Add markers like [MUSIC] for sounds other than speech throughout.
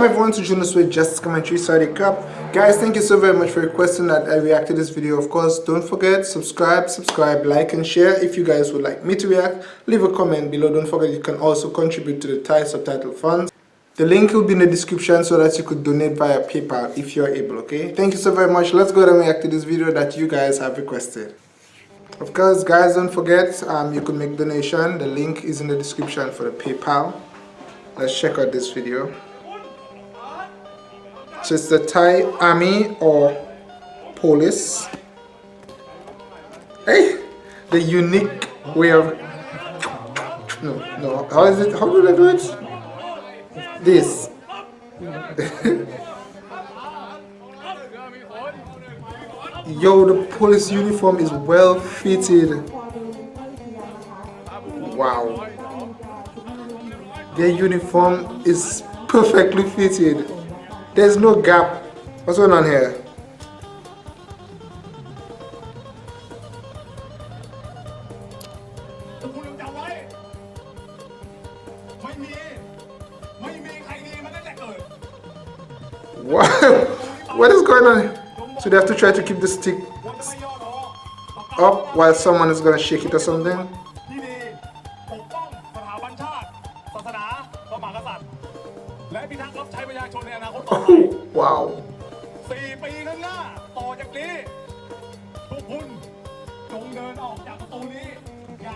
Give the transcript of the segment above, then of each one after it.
Welcome everyone to Jonas with Justice Commentary Saudi Cup. Guys, thank you so very much for requesting that I react to this video. Of course, don't forget, subscribe, subscribe, like and share. If you guys would like me to react, leave a comment below. Don't forget you can also contribute to the Thai subtitle funds. The link will be in the description so that you could donate via PayPal if you're able, okay? Thank you so very much. Let's go and react to this video that you guys have requested. Of course, guys, don't forget, um, you can make donation. The link is in the description for the PayPal. Let's check out this video. So it's the Thai army or police. Hey, the unique way of no, no. How is it? How do they do it? This. [LAUGHS] Yo, the police uniform is well fitted. Wow. Their uniform is perfectly fitted. There's no gap. What's going on here? What? [LAUGHS] what is going on? So they have to try to keep the stick up while someone is going to shake it or something?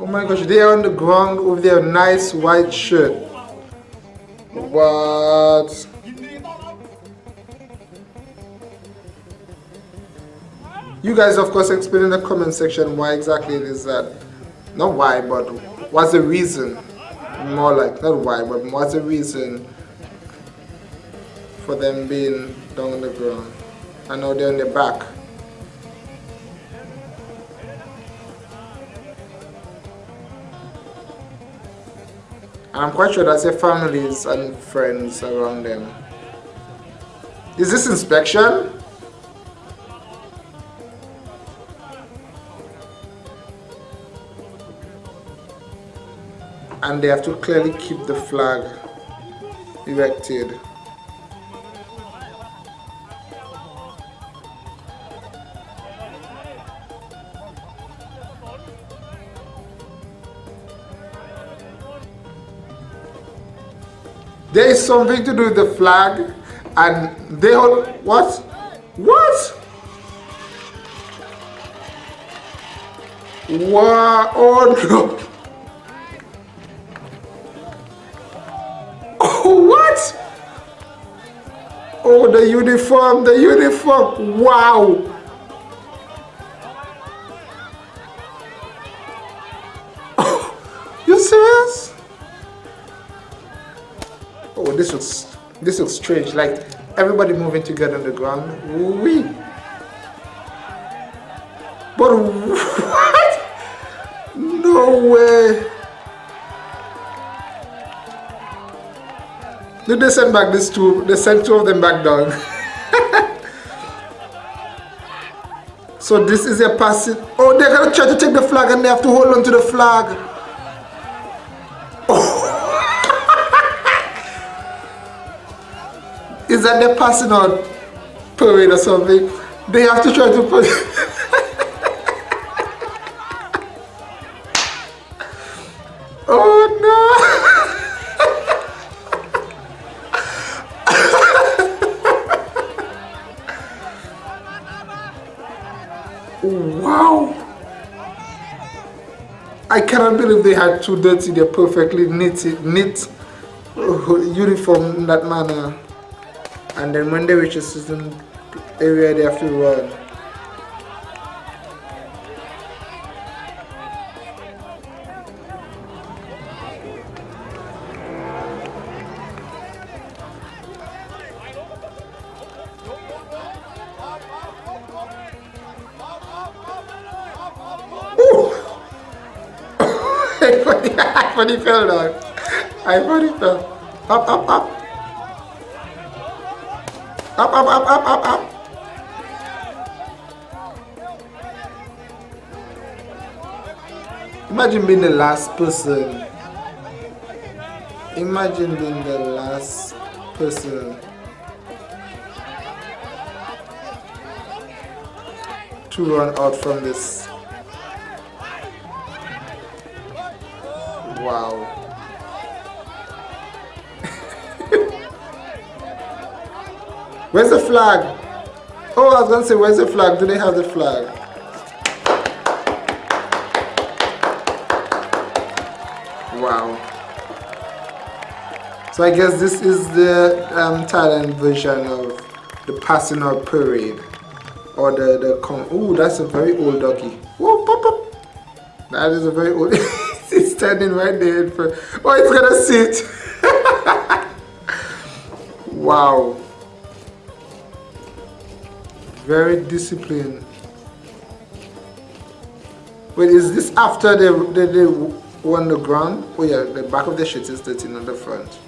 Oh my gosh, they are on the ground with their nice white shirt. What? You guys of course explain in the comment section why exactly it is that. Not why, but what's the reason? More like, not why, but what's the reason for them being down on the ground. I know they're on the back. And I'm quite sure that's their families and friends around them. Is this inspection? And they have to clearly keep the flag erected. There is something to do with the flag and they hold what? What? Wow, oh no. Oh, [LAUGHS] what? Oh, the uniform, the uniform, wow. [LAUGHS] you serious? This looks this looks strange. Like everybody moving together on the ground we but what? No way. Did they send back these two they sent two of them back down. [LAUGHS] So this is a passing oh they're gonna try to take the flag and they have to hold on to the flag is that they're passing out parade or something. They have to try to put [LAUGHS] Oh no! [LAUGHS] wow! I cannot believe they had two dirty, they're perfectly knitted, knit uh, uniform in that manner and then Monday they reach a certain area they have to [LAUGHS] I funny fell down. I funny fell. Up, up, up. Up, up, up, up, up, up. Imagine being the last person. Imagine being the last person. To run out from this. Wow. Where's the flag? Oh, I was gonna say, where's the flag? Do they have the flag? Wow. So I guess this is the um, Thailand version of the passing out parade. Or the, the con oh that's a very old doggy. Whoa, pop, pop. That is a very old [LAUGHS] it's standing right there in front. Oh it's gonna sit. [LAUGHS] wow. Very disciplined. Wait, is this after they, they, they won the ground? Oh yeah, the back of the shit is dirty, not the front.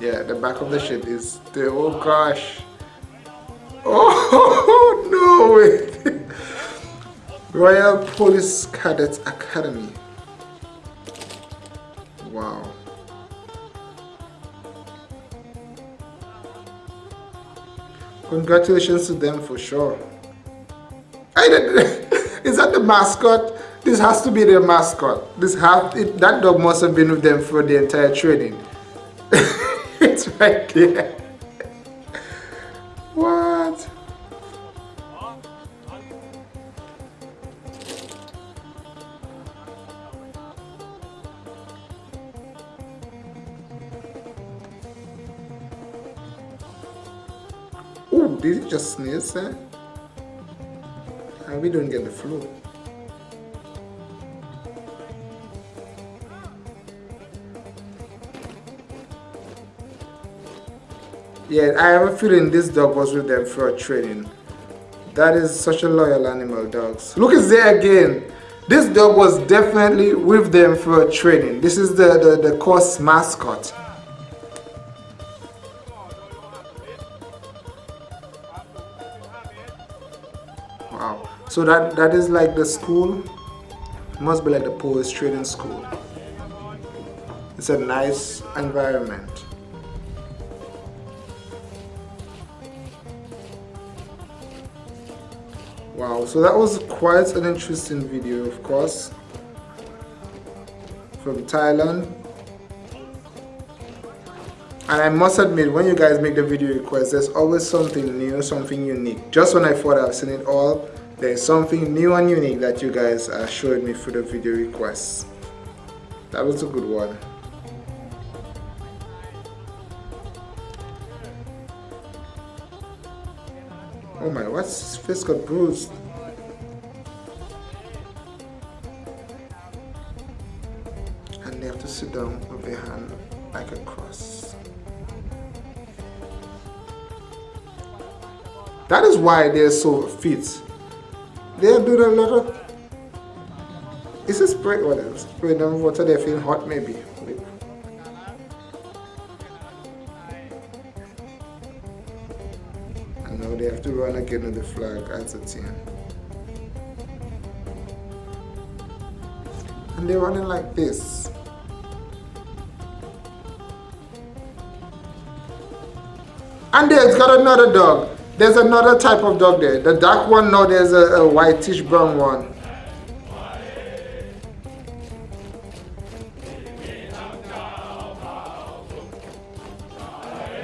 Yeah, the back of the shit is the oh gosh. [LAUGHS] Oh no way. [LAUGHS] Royal Police Cadets Academy. Congratulations to them for sure. [LAUGHS] Is that the mascot? This has to be their mascot. This have it, that dog must have been with them for the entire training. [LAUGHS] it's right there. Oh, did he just sneeze eh? there? And we don't get the flu. Yeah, I have a feeling this dog was with them for training. That is such a loyal animal, dogs. Look, it's there again. This dog was definitely with them for training. This is the, the, the course mascot. So that, that is like the school. must be like the police training school. It's a nice environment. wow so that was quite an interesting video of course from Thailand and I must admit when you guys make the video request there's always something new something unique just when I thought I've seen it all there's something new and unique that you guys are showing me for the video requests that was a good one Oh my, what's his face got bruised? And they have to sit down with their hand like a cross. That is why they're so fit. They're doing a lot of... Is this spray? What is spray them water? They feel hot maybe. now they have to run again with the flag as a team. And they're running like this. And there's got another dog. There's another type of dog there. The dark one, no, there's a, a whitish brown one.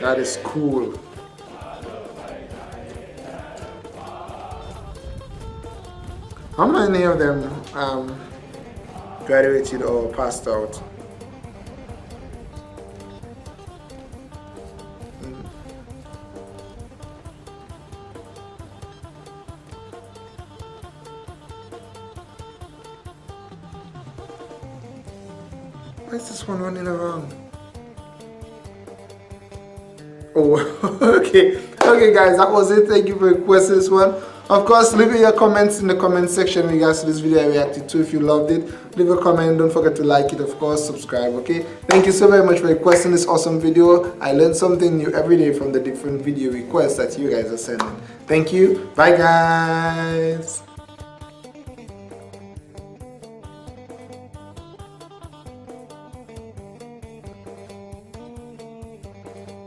That is cool. How many of them um, graduated or passed out? Is this one running around? Oh, [LAUGHS] okay. Okay, guys, that was it. Thank you for requesting this one. Of course, leave your comments in the comment section in regards to this video I reacted to if you loved it. Leave a comment, don't forget to like it, of course, subscribe, okay? Thank you so very much for requesting this awesome video. I learned something new every day from the different video requests that you guys are sending. Thank you. Bye, guys.